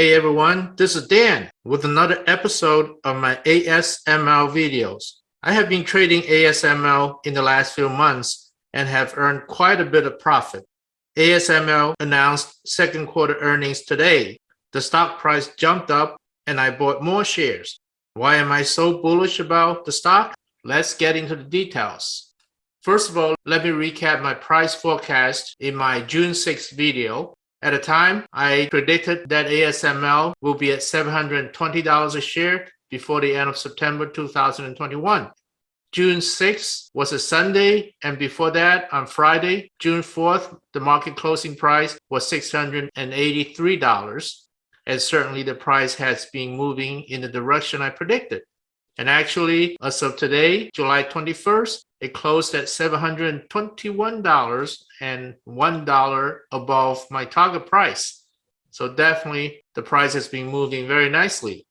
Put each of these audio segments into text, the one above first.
Hey everyone, this is Dan with another episode of my ASML videos. I have been trading ASML in the last few months and have earned quite a bit of profit. ASML announced second quarter earnings today. The stock price jumped up and I bought more shares. Why am I so bullish about the stock? Let's get into the details. First of all, let me recap my price forecast in my June 6th video. At the time, I predicted that ASML will be at $720 a share before the end of September 2021. June 6th was a Sunday, and before that, on Friday, June 4th, the market closing price was $683. And certainly the price has been moving in the direction I predicted. And actually, as of today, July 21st, it closed at $721 and $1 above my target price. So definitely the price has been moving very nicely.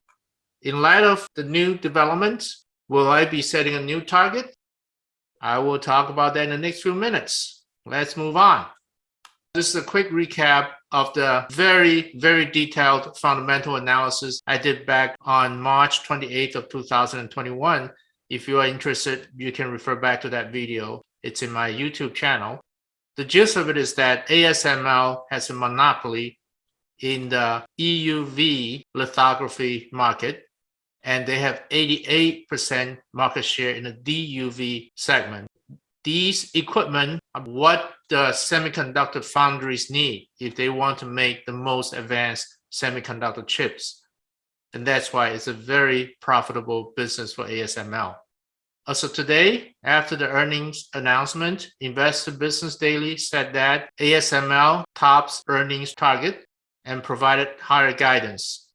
In light of the new developments, will I be setting a new target? I will talk about that in the next few minutes. Let's move on. This is a quick recap of the very, very detailed fundamental analysis I did back on March 28th of 2021. If you are interested, you can refer back to that video. It's in my YouTube channel. The gist of it is that ASML has a monopoly in the EUV lithography market, and they have 88% market share in the DUV segment these equipment are what the semiconductor foundries need if they want to make the most advanced semiconductor chips. And that's why it's a very profitable business for ASML. So today, after the earnings announcement, Investor Business Daily said that ASML tops earnings target and provided higher guidance.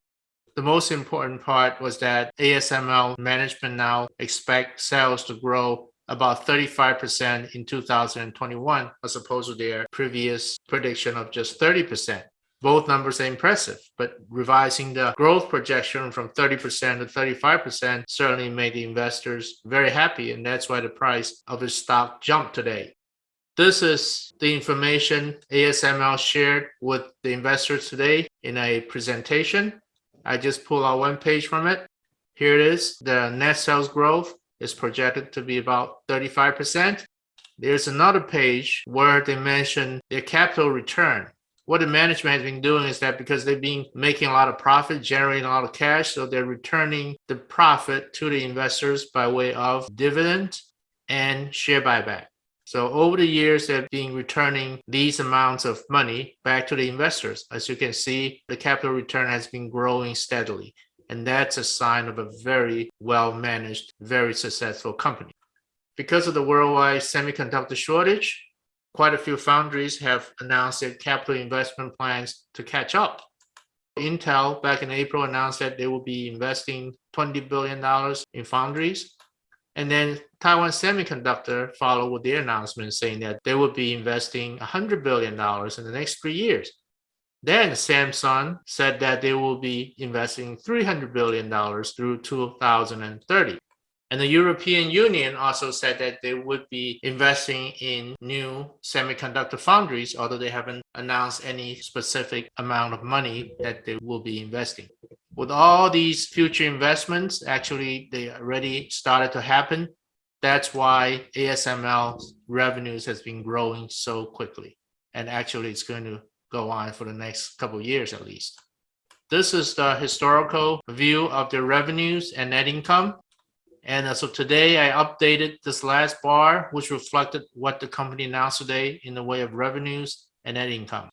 The most important part was that ASML management now expect sales to grow about 35% in 2021 as opposed to their previous prediction of just 30%. Both numbers are impressive, but revising the growth projection from 30% to 35% certainly made the investors very happy, and that's why the price of the stock jumped today. This is the information ASML shared with the investors today in a presentation. I just pulled out one page from it. Here it is, the net sales growth is projected to be about 35%. There's another page where they mention their capital return. What the management has been doing is that because they've been making a lot of profit, generating a lot of cash, so they're returning the profit to the investors by way of dividend and share buyback. So over the years, they've been returning these amounts of money back to the investors. As you can see, the capital return has been growing steadily. And that's a sign of a very well-managed, very successful company. Because of the worldwide semiconductor shortage, quite a few foundries have announced their capital investment plans to catch up. Intel back in April announced that they will be investing $20 billion in foundries. And then Taiwan Semiconductor followed with their announcement saying that they will be investing $100 billion in the next three years. Then Samsung said that they will be investing $300 billion through 2030. And the European Union also said that they would be investing in new semiconductor foundries, although they haven't announced any specific amount of money that they will be investing. With all these future investments, actually, they already started to happen. That's why ASML revenues has been growing so quickly. And actually, it's going to go on for the next couple years at least. This is the historical view of the revenues and net income. And uh, so today I updated this last bar, which reflected what the company announced today in the way of revenues and net income.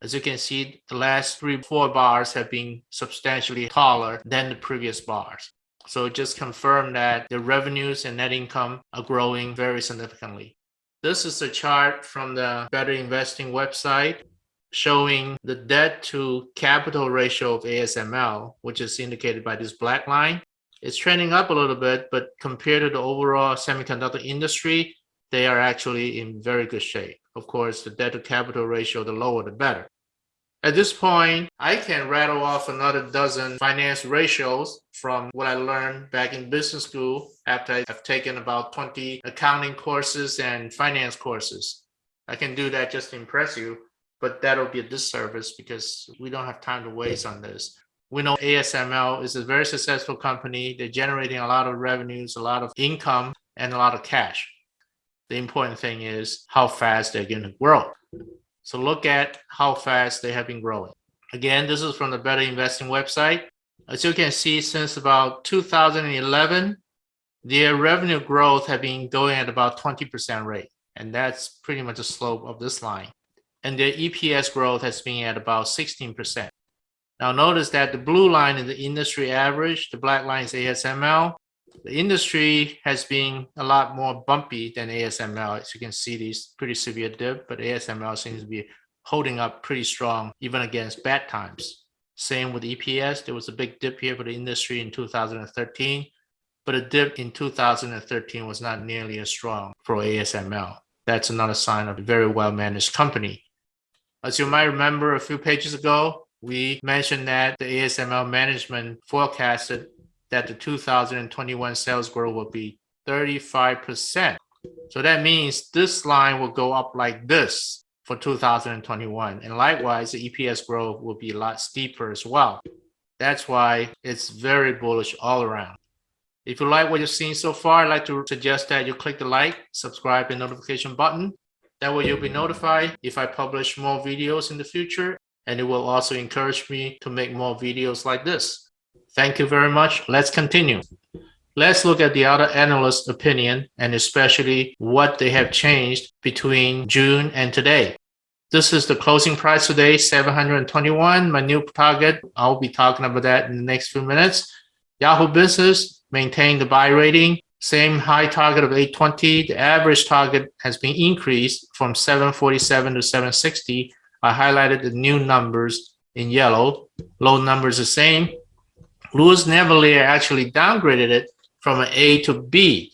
As you can see, the last three, four bars have been substantially taller than the previous bars. So it just confirmed that the revenues and net income are growing very significantly. This is a chart from the Better Investing website showing the debt to capital ratio of ASML, which is indicated by this black line. It's trending up a little bit, but compared to the overall semiconductor industry, they are actually in very good shape. Of course, the debt to capital ratio, the lower, the better. At this point, I can rattle off another dozen finance ratios from what I learned back in business school after I've taken about 20 accounting courses and finance courses. I can do that just to impress you. but that'll be a disservice because we don't have time to waste on this. We know ASML is a very successful company. They're generating a lot of revenues, a lot of income, and a lot of cash. The important thing is how fast they're going to grow. So look at how fast they have been growing. Again, this is from the Better Investing website. As you can see, since about 2011, their revenue growth have been going at about 20% rate. And that's pretty much the slope of this line. And their EPS growth has been at about 16%. Now notice that the blue line is the industry average, the black line is ASML. The industry has been a lot more bumpy than ASML. As you can see, these pretty severe dip, but ASML seems to be holding up pretty strong even against bad times. Same with EPS. There was a big dip here for the industry in 2013, but a dip in 2013 was not nearly as strong for ASML. That's another sign of a very well-managed company. As you might remember a few pages ago, we mentioned that the ASML management forecasted that the 2021 sales growth will be 35%. So that means this line will go up like this for 2021. And likewise, the EPS growth will be a lot steeper as well. That's why it's very bullish all around. If you like what you've seen so far, I'd like to suggest that you click the like, subscribe, and notification button. That way you'll be notified if I publish more videos in the future, and it will also encourage me to make more videos like this. Thank you very much. Let's continue. Let's look at the other analyst opinion and especially what they have changed between June and today. This is the closing price today, 721, my new target. I'll be talking about that in the next few minutes. Yahoo Business maintained the buy rating, same high target of 820. The average target has been increased from 747 to 760. I highlighted the new numbers in yellow. Low numbers the same. Louis Navellier actually downgraded it from an A to B.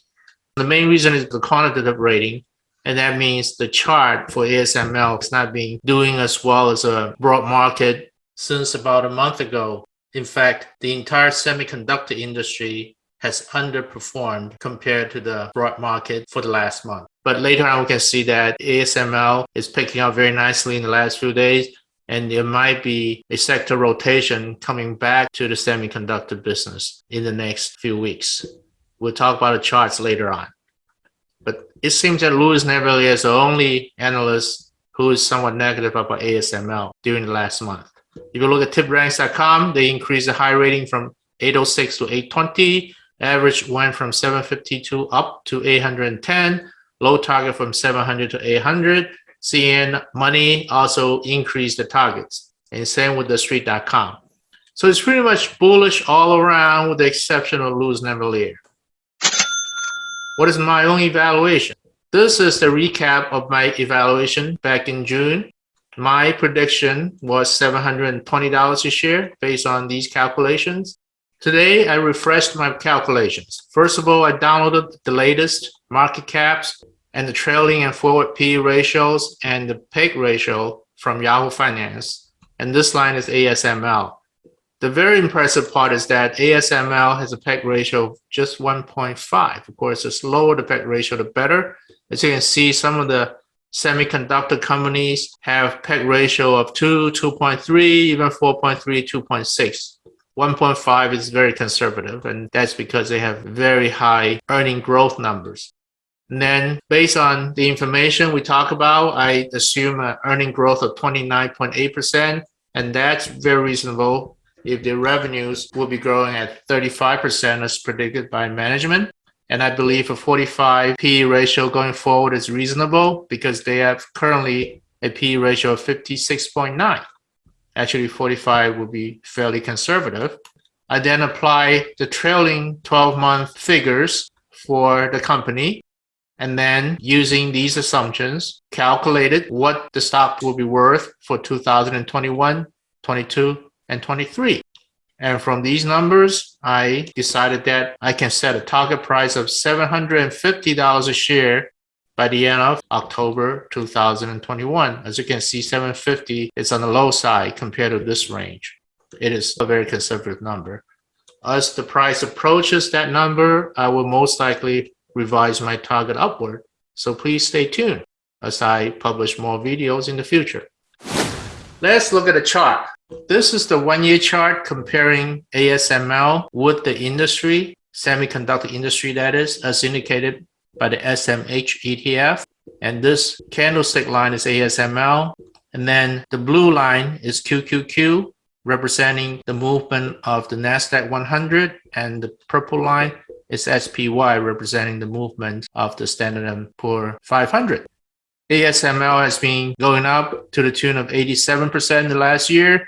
The main reason is the quantitative rating, and that means the chart for ASML is not being doing as well as a broad market since about a month ago. In fact, the entire semiconductor industry has underperformed compared to the broad market for the last month. But later on, we can see that ASML is picking up very nicely in the last few days and there might be a sector rotation coming back to the semiconductor business in the next few weeks. We'll talk about the charts later on. But it seems that Louis Navellier is the only analyst who is somewhat negative about ASML during the last month. If you look at tipranks.com, they increased the high rating from 806 to 820. Average went from 752 up to 810. Low target from 700 to 800. CNN Money also increased the targets, and same with the street.com. So it's pretty much bullish all around with the exception of Louis Navellier. What is my own evaluation? This is the recap of my evaluation back in June. My prediction was $720 a share based on these calculations. Today, I refreshed my calculations. First of all, I downloaded the latest market caps and the trailing and forward P ratios and the PEG ratio from Yahoo Finance. And this line is ASML. The very impressive part is that ASML has a PEG ratio of just 1.5. Of course, the lower the PEG ratio, the better. As you can see, some of the semiconductor companies have PEG ratio of 2, 2.3, even 4.3, 2.6. 1.5 is very conservative, and that's because they have very high earning growth numbers. And then based on the information we talk about, I assume an earning growth of 29.8%, and that's very reasonable if the revenues will be growing at 35% as predicted by management. And I believe a 45 P ratio going forward is reasonable because they have currently a P ratio of 56.9. Actually, 45 would be fairly conservative. I then apply the trailing 12 month figures for the company and then using these assumptions, calculated what the stock will be worth for 2021, 22, and 23. And from these numbers, I decided that I can set a target price of $750 a share by the end of October 2021. As you can see, 750 is on the low side compared to this range. It is a very conservative number. As the price approaches that number, I will most likely revise my target upward. So please stay tuned as I publish more videos in the future. Let's look at the chart. This is the one-year chart comparing ASML with the industry, semiconductor industry that is, as indicated by the SMH ETF. And this candlestick line is ASML. And then the blue line is QQQ, representing the movement of the NASDAQ 100. And the purple line is SPY, representing the movement of the Standard & Poor 500. ASML has been going up to the tune of 87% in the last year.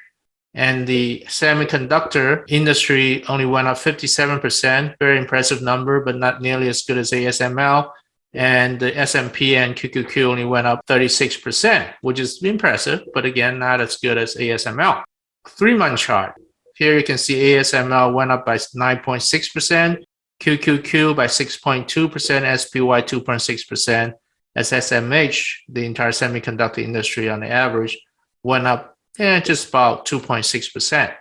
And the semiconductor industry only went up 57%, very impressive number, but not nearly as good as ASML. And the S&P and QQQ only went up 36%, which is impressive, but again, not as good as ASML. Three-month chart. Here you can see ASML went up by 9.6%, QQQ by 6.2%, SPY 2.6%, as SMH, the entire semiconductor industry on the average, went up eh, just about 2.6%.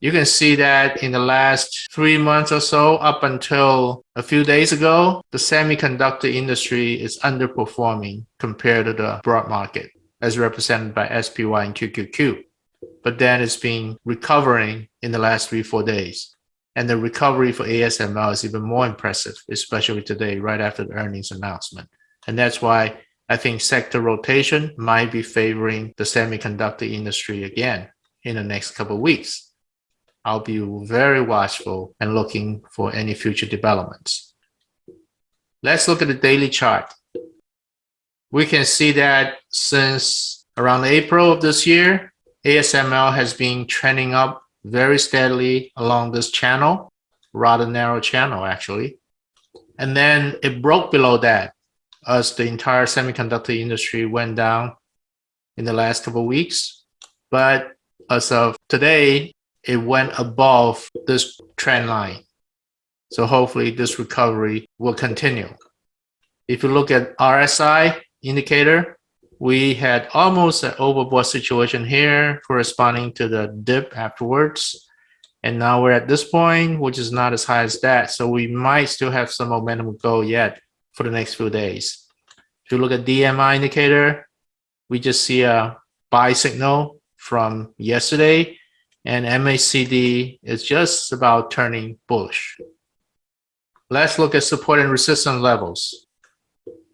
You can see that in the last three months or so, up until a few days ago, the semiconductor industry is underperforming compared to the broad market, as represented by SPY and QQQ. But then it's been recovering in the last three, four days. And the recovery for ASML is even more impressive, especially today, right after the earnings announcement. And that's why I think sector rotation might be favoring the semiconductor industry again in the next couple weeks. I'll be very watchful and looking for any future developments. Let's look at the daily chart. We can see that since around April of this year, ASML has been trending up very steadily along this channel, rather narrow channel actually. And then it broke below that as the entire semiconductor industry went down in the last couple of weeks. But as of today, it went above this trend line. So hopefully this recovery will continue. If you look at RSI indicator, we had almost an overbought situation here corresponding to the dip afterwards. And now we're at this point, which is not as high as that. So we might still have some momentum go yet for the next few days. If you look at DMI indicator, we just see a buy signal from yesterday and MACD is just about turning bullish. Let's look at support and resistance levels.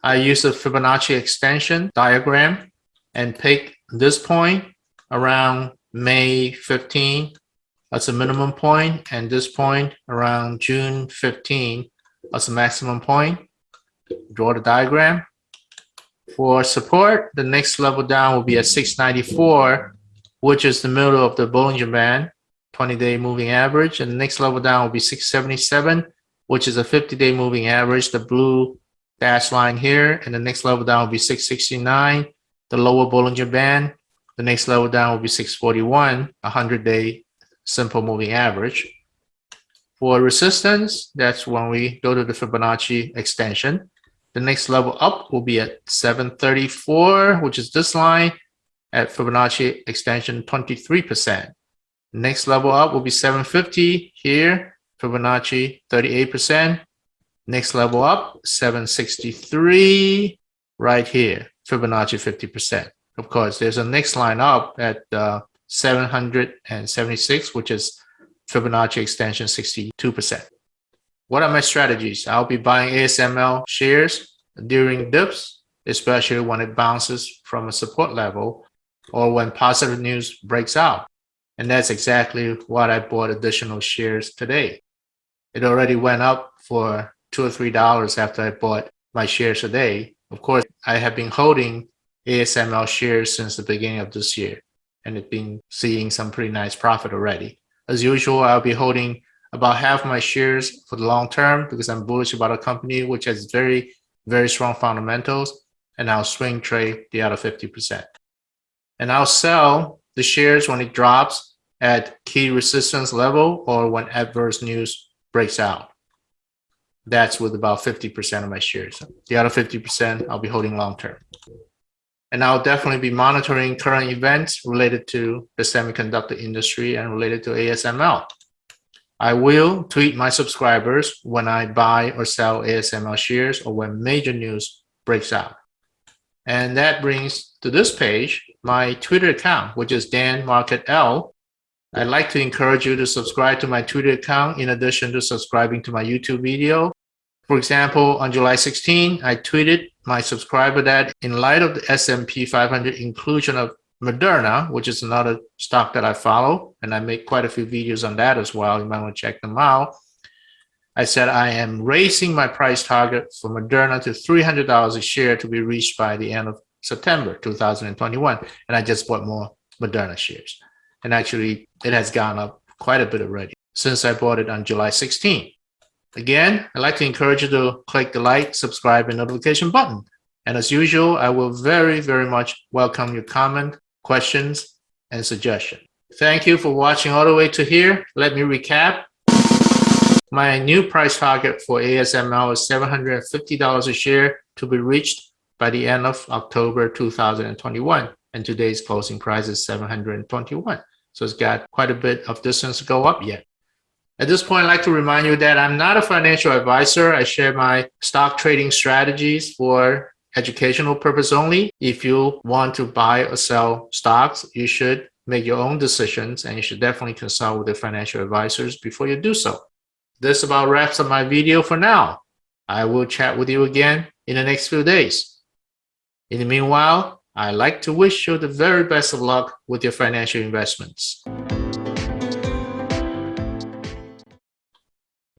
I use a Fibonacci extension diagram and pick this point around May 15 as a minimum point and this point around June 15 as a maximum point. Draw the diagram. For support, the next level down will be at 694, which is the middle of the Bollinger Band, 20-day moving average. And the next level down will be 677, which is a 50-day moving average, the blue dash line here. And the next level down will be 669, the lower Bollinger Band. The next level down will be 641, 100-day simple moving average. For resistance, that's when we go to the Fibonacci extension. The next level up will be at 734, which is this line at Fibonacci extension 23%. Next level up will be 750 here, Fibonacci 38%. Next level up, 763 right here, Fibonacci 50%. Of course, there's a next line up at uh, 776, which is Fibonacci extension 62%. What are my strategies? I'll be buying ASML shares during dips, especially when it bounces from a support level or when positive news breaks out. And that's exactly what I bought additional shares today. It already went up for two or three dollars after I bought my shares today. Of course, I have been holding ASML shares since the beginning of this year and it's been seeing some pretty nice profit already. As usual, I'll be holding about half my shares for the long term because I'm bullish about a company which has very, very strong fundamentals and I'll swing trade the other 50%. And I'll sell the shares when it drops at key resistance level or when adverse news breaks out. That's with about 50% of my shares. The other 50% I'll be holding long term. And I'll definitely be monitoring current events related to the semiconductor industry and related to ASML. I will tweet my subscribers when I buy or sell ASML shares or when major news breaks out. And that brings to this page my Twitter account, which is Dan Market L. I'd like to encourage you to subscribe to my Twitter account in addition to subscribing to my YouTube video. For example, on July 16, I tweeted my subscriber that in light of the S&P 500 inclusion of Moderna, which is another stock that I follow, and I make quite a few videos on that as well. You might want to check them out. I said I am raising my price target for Moderna to $300 a share to be reached by the end of September 2021. And I just bought more Moderna shares. And actually, it has gone up quite a bit already since I bought it on July 16. Again, I'd like to encourage you to click the like, subscribe, and notification button. And as usual, I will very, very much welcome your comment, questions, and suggestion. Thank you for watching all the way to here. Let me recap. My new price target for ASML is $750 a share to be reached by the end of October 2021. And today's closing price is 721. So it's got quite a bit of distance to go up yet. At this point, I'd like to remind you that I'm not a financial advisor. I share my stock trading strategies for educational purpose only. If you want to buy or sell stocks, you should make your own decisions and you should definitely consult with the financial advisors before you do so. This about wraps up my video for now. I will chat with you again in the next few days. In the meanwhile, I'd like to wish you the very best of luck with your financial investments.